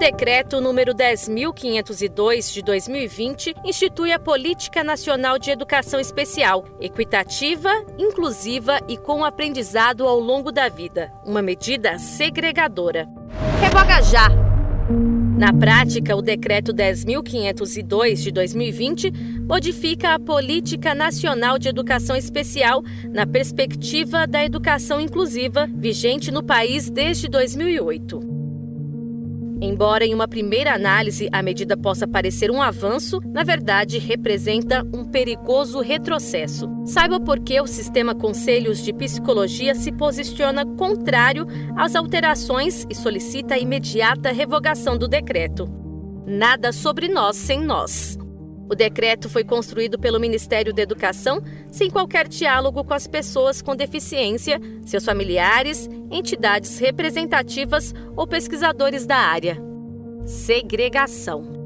decreto número 10502 de 2020 institui a Política Nacional de Educação Especial, equitativa, inclusiva e com aprendizado ao longo da vida, uma medida segregadora. Revoga já. Na prática, o decreto 10502 de 2020 modifica a Política Nacional de Educação Especial na perspectiva da educação inclusiva vigente no país desde 2008. Embora em uma primeira análise a medida possa parecer um avanço, na verdade representa um perigoso retrocesso. Saiba por que o sistema Conselhos de Psicologia se posiciona contrário às alterações e solicita a imediata revogação do decreto. Nada sobre nós sem nós. O decreto foi construído pelo Ministério da Educação sem qualquer diálogo com as pessoas com deficiência, seus familiares, entidades representativas ou pesquisadores da área. Segregação.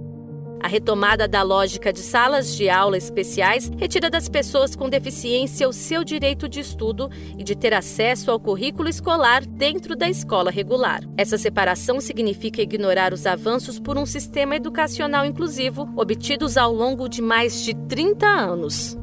A retomada da lógica de salas de aula especiais retira das pessoas com deficiência o seu direito de estudo e de ter acesso ao currículo escolar dentro da escola regular. Essa separação significa ignorar os avanços por um sistema educacional inclusivo obtidos ao longo de mais de 30 anos.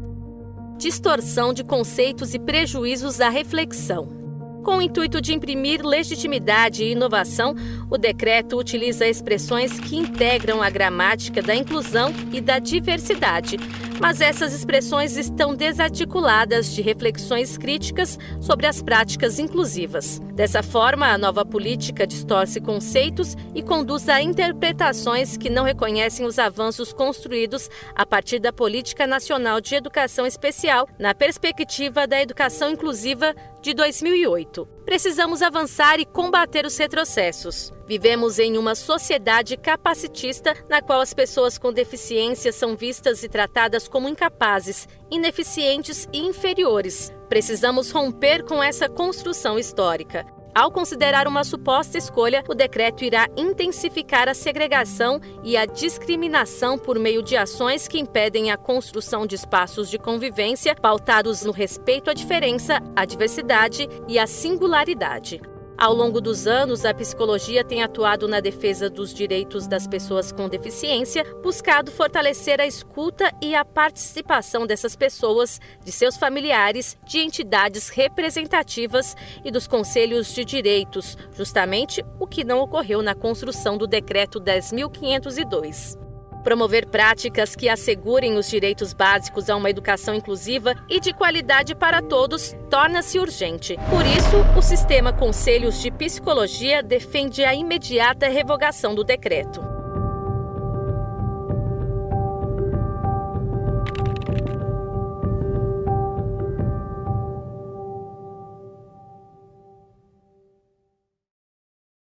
Distorção de conceitos e prejuízos à reflexão. Com o intuito de imprimir legitimidade e inovação, o decreto utiliza expressões que integram a gramática da inclusão e da diversidade, mas essas expressões estão desarticuladas de reflexões críticas sobre as práticas inclusivas. Dessa forma, a nova política distorce conceitos e conduz a interpretações que não reconhecem os avanços construídos a partir da Política Nacional de Educação Especial na perspectiva da educação inclusiva de 2008. Precisamos avançar e combater os retrocessos. Vivemos em uma sociedade capacitista na qual as pessoas com deficiência são vistas e tratadas como incapazes, ineficientes e inferiores. Precisamos romper com essa construção histórica. Ao considerar uma suposta escolha, o decreto irá intensificar a segregação e a discriminação por meio de ações que impedem a construção de espaços de convivência pautados no respeito à diferença, à diversidade e à singularidade. Ao longo dos anos, a psicologia tem atuado na defesa dos direitos das pessoas com deficiência, buscado fortalecer a escuta e a participação dessas pessoas, de seus familiares, de entidades representativas e dos conselhos de direitos, justamente o que não ocorreu na construção do Decreto 10.502. Promover práticas que assegurem os direitos básicos a uma educação inclusiva e de qualidade para todos torna-se urgente. Por isso, o sistema Conselhos de Psicologia defende a imediata revogação do decreto.